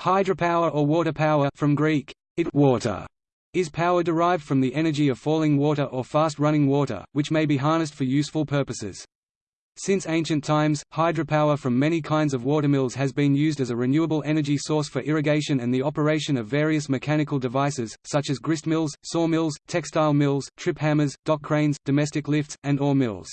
Hydropower or water power from Greek, it water, is power derived from the energy of falling water or fast-running water, which may be harnessed for useful purposes. Since ancient times, hydropower from many kinds of watermills has been used as a renewable energy source for irrigation and the operation of various mechanical devices, such as grist gristmills, sawmills, textile mills, trip hammers, dock cranes, domestic lifts, and ore mills.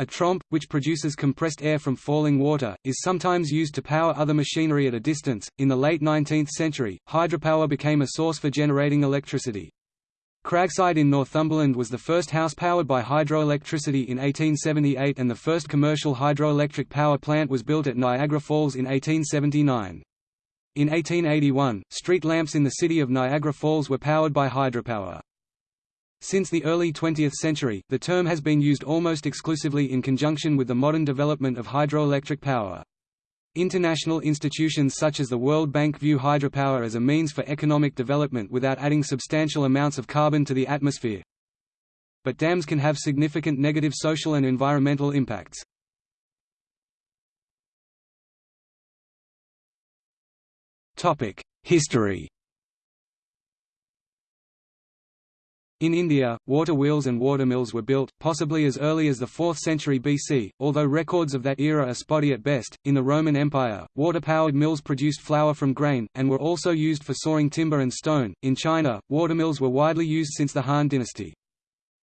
A tromp, which produces compressed air from falling water, is sometimes used to power other machinery at a distance. In the late 19th century, hydropower became a source for generating electricity. Cragside in Northumberland was the first house powered by hydroelectricity in 1878 and the first commercial hydroelectric power plant was built at Niagara Falls in 1879. In 1881, street lamps in the city of Niagara Falls were powered by hydropower. Since the early 20th century, the term has been used almost exclusively in conjunction with the modern development of hydroelectric power. International institutions such as the World Bank view hydropower as a means for economic development without adding substantial amounts of carbon to the atmosphere. But dams can have significant negative social and environmental impacts. History In India, water wheels and watermills were built, possibly as early as the 4th century BC, although records of that era are spotty at best. In the Roman Empire, water powered mills produced flour from grain, and were also used for sawing timber and stone. In China, watermills were widely used since the Han dynasty.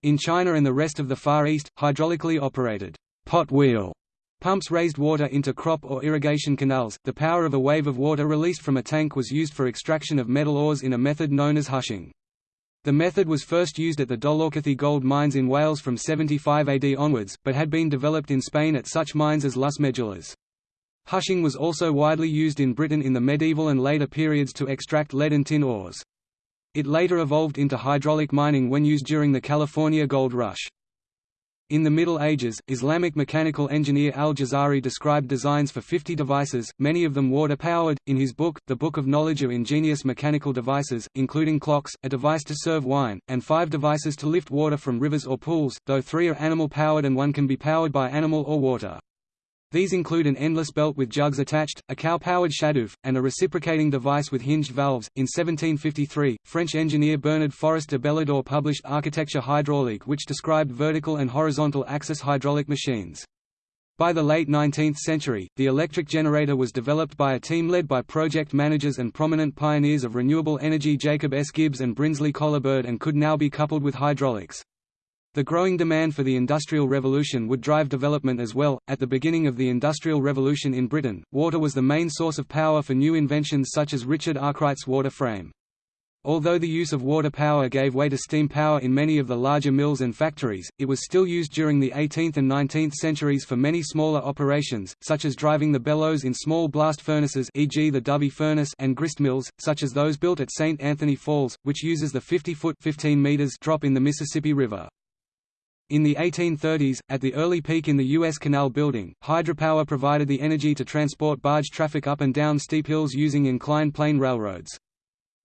In China and the rest of the Far East, hydraulically operated pot wheel pumps raised water into crop or irrigation canals. The power of a wave of water released from a tank was used for extraction of metal ores in a method known as hushing. The method was first used at the Dolaucothi gold mines in Wales from 75 AD onwards, but had been developed in Spain at such mines as Las Medulas. Hushing was also widely used in Britain in the medieval and later periods to extract lead and tin ores. It later evolved into hydraulic mining when used during the California Gold Rush. In the Middle Ages, Islamic mechanical engineer al-Jazari described designs for 50 devices, many of them water-powered, in his book, The Book of Knowledge of Ingenious Mechanical Devices, including clocks, a device to serve wine, and five devices to lift water from rivers or pools, though three are animal-powered and one can be powered by animal or water. These include an endless belt with jugs attached, a cow-powered shadoof, and a reciprocating device with hinged valves. In 1753, French engineer Bernard Forest de Bélidor published Architecture hydraulique which described vertical and horizontal axis hydraulic machines. By the late 19th century, the electric generator was developed by a team led by project managers and prominent pioneers of renewable energy Jacob S. Gibbs and Brinsley Coleberd and could now be coupled with hydraulics. The growing demand for the Industrial Revolution would drive development as well. At the beginning of the Industrial Revolution in Britain, water was the main source of power for new inventions such as Richard Arkwright's water frame. Although the use of water power gave way to steam power in many of the larger mills and factories, it was still used during the 18th and 19th centuries for many smaller operations, such as driving the bellows in small blast furnaces e.g. the Dovey furnace and grist mills, such as those built at St. Anthony Falls, which uses the 50-foot drop in the Mississippi River. In the 1830s, at the early peak in the U.S. canal building, hydropower provided the energy to transport barge traffic up and down steep hills using inclined plane railroads.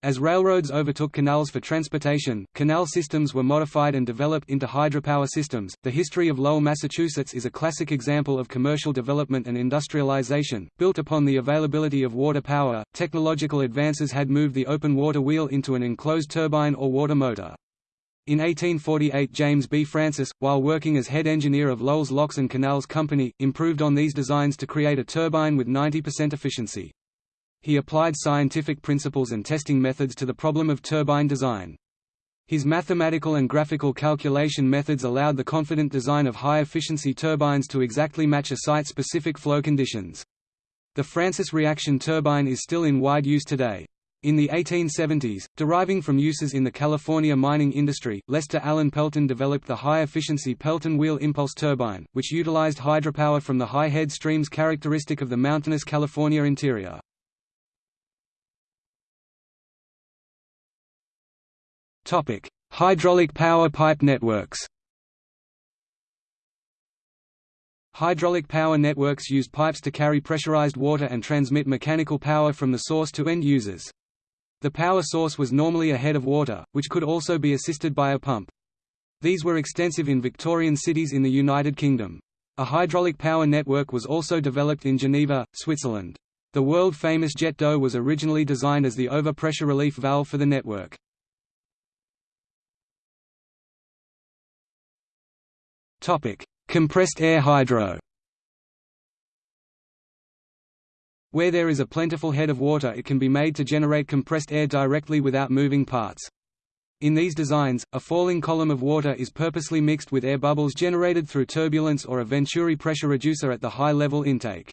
As railroads overtook canals for transportation, canal systems were modified and developed into hydropower systems. The history of Lowell, Massachusetts is a classic example of commercial development and industrialization, built upon the availability of water power. Technological advances had moved the open water wheel into an enclosed turbine or water motor. In 1848 James B. Francis, while working as head engineer of Lowell's Locks and Canals Company, improved on these designs to create a turbine with 90% efficiency. He applied scientific principles and testing methods to the problem of turbine design. His mathematical and graphical calculation methods allowed the confident design of high-efficiency turbines to exactly match a site-specific flow conditions. The Francis reaction turbine is still in wide use today. In the 1870s, deriving from uses in the California mining industry, Lester Allen Pelton developed the high-efficiency Pelton wheel impulse turbine, which utilized hydropower from the high head streams characteristic of the mountainous California interior. Topic: Hydraulic power pipe networks Hydraulic power networks use pipes to carry pressurized water and transmit mechanical power from the source to end users. The power source was normally a head of water, which could also be assisted by a pump. These were extensive in Victorian cities in the United Kingdom. A hydraulic power network was also developed in Geneva, Switzerland. The world-famous jet d'eau was originally designed as the overpressure relief valve for the network. Compressed air hydro Where there is a plentiful head of water it can be made to generate compressed air directly without moving parts. In these designs, a falling column of water is purposely mixed with air bubbles generated through turbulence or a Venturi pressure reducer at the high-level intake.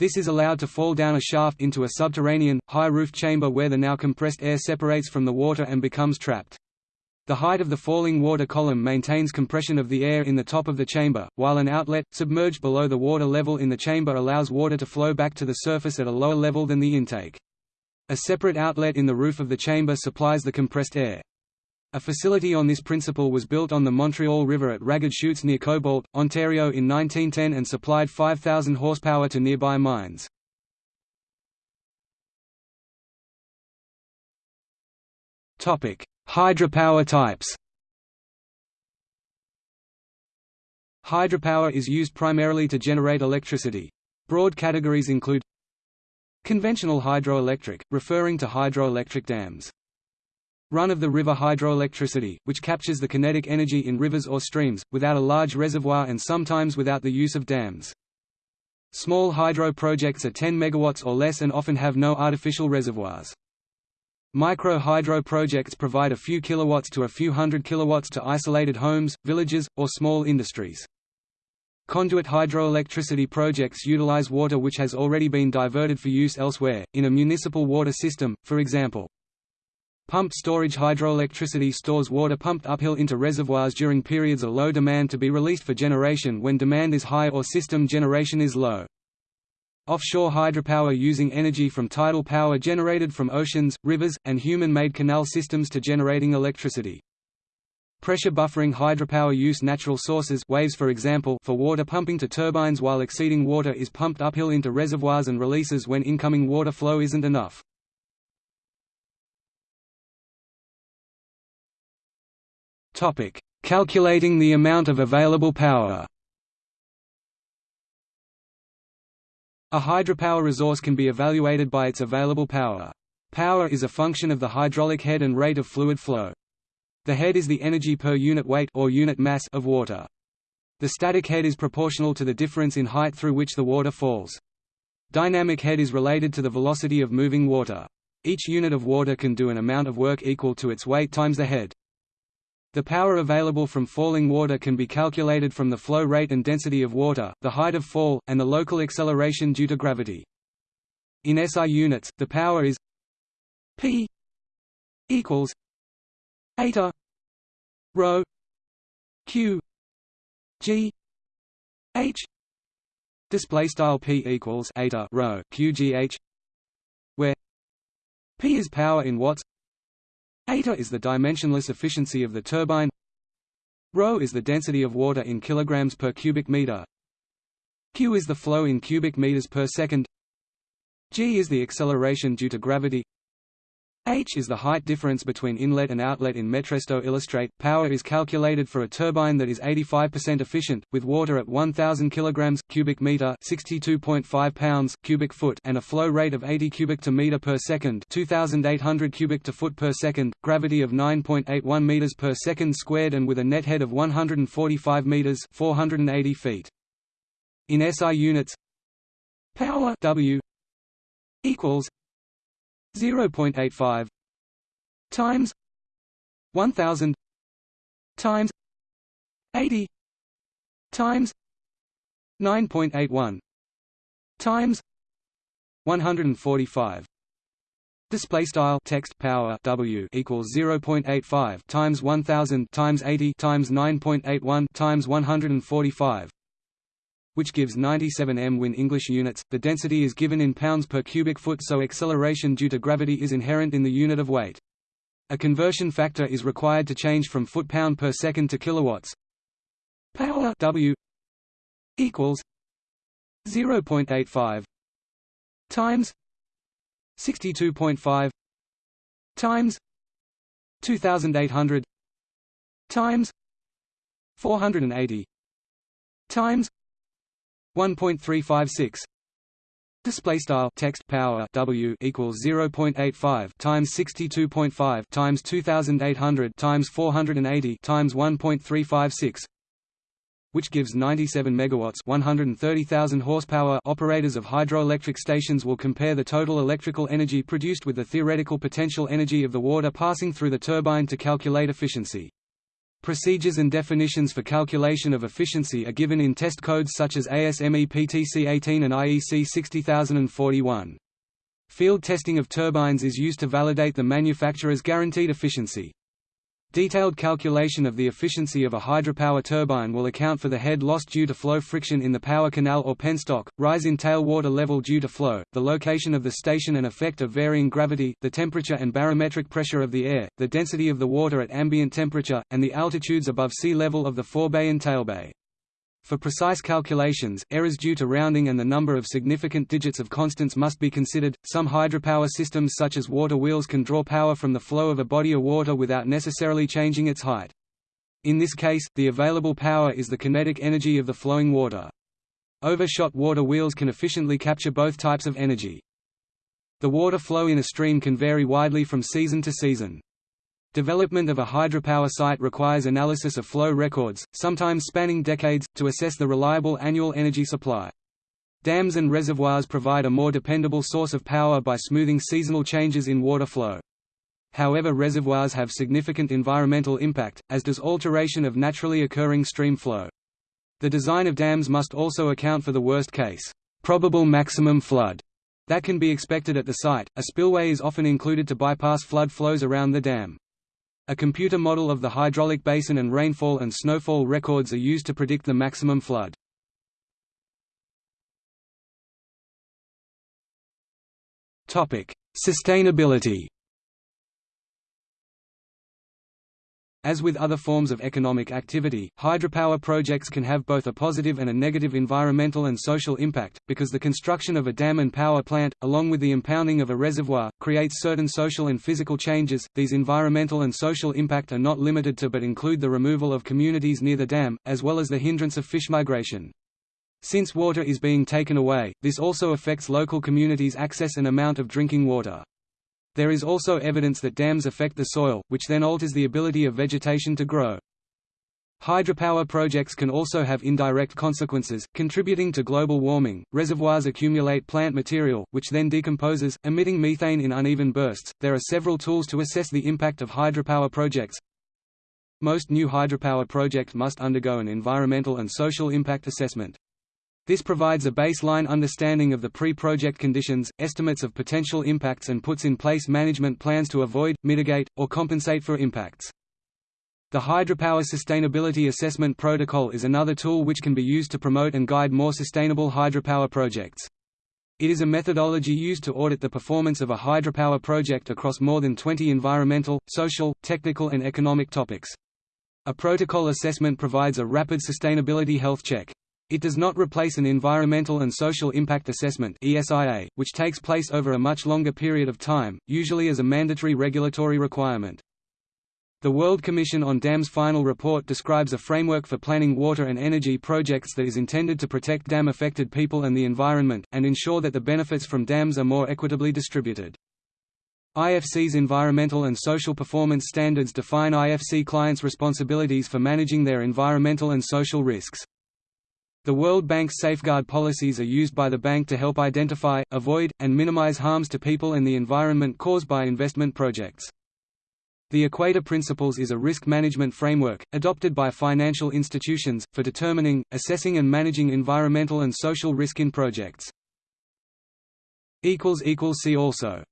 This is allowed to fall down a shaft into a subterranean, high-roof chamber where the now compressed air separates from the water and becomes trapped. The height of the falling water column maintains compression of the air in the top of the chamber, while an outlet, submerged below the water level in the chamber allows water to flow back to the surface at a lower level than the intake. A separate outlet in the roof of the chamber supplies the compressed air. A facility on this principle was built on the Montreal River at Ragged Chutes near Cobalt, Ontario in 1910 and supplied 5,000 horsepower to nearby mines. Topic: Hydropower types Hydropower is used primarily to generate electricity. Broad categories include Conventional hydroelectric, referring to hydroelectric dams. Run-of-the-river hydroelectricity, which captures the kinetic energy in rivers or streams, without a large reservoir and sometimes without the use of dams. Small hydro projects are 10 MW or less and often have no artificial reservoirs. Micro-hydro projects provide a few kilowatts to a few hundred kilowatts to isolated homes, villages, or small industries. Conduit hydroelectricity projects utilize water which has already been diverted for use elsewhere, in a municipal water system, for example. Pumped storage hydroelectricity stores water pumped uphill into reservoirs during periods of low demand to be released for generation when demand is high or system generation is low. Offshore hydropower using energy from tidal power generated from oceans, rivers, and human-made canal systems to generating electricity. Pressure buffering hydropower use natural sources waves for example for water pumping to turbines while exceeding water is pumped uphill into reservoirs and releases when incoming water flow isn't enough. Calculating the amount of available power A hydropower resource can be evaluated by its available power. Power is a function of the hydraulic head and rate of fluid flow. The head is the energy per unit weight or unit mass of water. The static head is proportional to the difference in height through which the water falls. Dynamic head is related to the velocity of moving water. Each unit of water can do an amount of work equal to its weight times the head. The power available from falling water can be calculated from the flow rate and density of water, the height of fall, and the local acceleration due to gravity. In SI units, the power is P equals eta rho q g h display style p equals eta rho q g h where p is power in watts Eta is the dimensionless efficiency of the turbine. Rho is the density of water in kilograms per cubic meter. Q is the flow in cubic meters per second. G is the acceleration due to gravity H is the height difference between inlet and outlet in Metresto illustrate. Power is calculated for a turbine that is 85% efficient, with water at 1000 kg cubic meter, 62.5 pounds cubic foot, and a flow rate of 80 cubic to meter per second, 2800 cubic to foot per second, gravity of 9.81 meters per second squared, and with a net head of 145 meters, 480 feet. In SI units, power W equals 0.85 times 1000 times 80 times 9.81 times 145 Display style text power W equals 0.85 times 1000 times 80 times 9.81 times 145 which gives 97 m when English units. The density is given in pounds per cubic foot so acceleration due to gravity is inherent in the unit of weight. A conversion factor is required to change from foot-pound per second to kilowatts. Power W equals 0.85 times 62.5 times 2800 times 480 times 1.356 Display style text power W equals 0.85 times 62.5 times 2800 times 480 times 1.356 which gives 97 megawatts 130,000 horsepower operators of hydroelectric stations will compare the total electrical energy produced with the theoretical potential energy of the water passing through the turbine to calculate efficiency. Procedures and definitions for calculation of efficiency are given in test codes such as ASME PTC 18 and IEC 60041. Field testing of turbines is used to validate the manufacturer's guaranteed efficiency. Detailed calculation of the efficiency of a hydropower turbine will account for the head loss due to flow friction in the power canal or penstock, rise in tailwater level due to flow, the location of the station and effect of varying gravity, the temperature and barometric pressure of the air, the density of the water at ambient temperature, and the altitudes above sea level of the forebay and tailbay. For precise calculations, errors due to rounding and the number of significant digits of constants must be considered. Some hydropower systems such as water wheels can draw power from the flow of a body of water without necessarily changing its height. In this case, the available power is the kinetic energy of the flowing water. Overshot water wheels can efficiently capture both types of energy. The water flow in a stream can vary widely from season to season. Development of a hydropower site requires analysis of flow records, sometimes spanning decades, to assess the reliable annual energy supply. Dams and reservoirs provide a more dependable source of power by smoothing seasonal changes in water flow. However reservoirs have significant environmental impact, as does alteration of naturally occurring stream flow. The design of dams must also account for the worst case, probable maximum flood, that can be expected at the site. A spillway is often included to bypass flood flows around the dam. A computer model of the hydraulic basin and rainfall and snowfall records are used to predict the maximum flood. Sustainability As with other forms of economic activity, hydropower projects can have both a positive and a negative environmental and social impact, because the construction of a dam and power plant, along with the impounding of a reservoir, creates certain social and physical changes. These environmental and social impact are not limited to but include the removal of communities near the dam, as well as the hindrance of fish migration. Since water is being taken away, this also affects local communities' access and amount of drinking water. There is also evidence that dams affect the soil, which then alters the ability of vegetation to grow. Hydropower projects can also have indirect consequences, contributing to global warming. Reservoirs accumulate plant material, which then decomposes, emitting methane in uneven bursts. There are several tools to assess the impact of hydropower projects. Most new hydropower projects must undergo an environmental and social impact assessment. This provides a baseline understanding of the pre-project conditions, estimates of potential impacts and puts in place management plans to avoid, mitigate, or compensate for impacts. The Hydropower Sustainability Assessment Protocol is another tool which can be used to promote and guide more sustainable hydropower projects. It is a methodology used to audit the performance of a hydropower project across more than 20 environmental, social, technical and economic topics. A protocol assessment provides a rapid sustainability health check. It does not replace an Environmental and Social Impact Assessment which takes place over a much longer period of time, usually as a mandatory regulatory requirement. The World Commission on Dams final report describes a framework for planning water and energy projects that is intended to protect dam-affected people and the environment, and ensure that the benefits from dams are more equitably distributed. IFC's environmental and social performance standards define IFC clients' responsibilities for managing their environmental and social risks. The World Bank's safeguard policies are used by the bank to help identify, avoid, and minimize harms to people and the environment caused by investment projects. The Equator Principles is a risk management framework, adopted by financial institutions, for determining, assessing and managing environmental and social risk in projects. See also